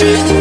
truth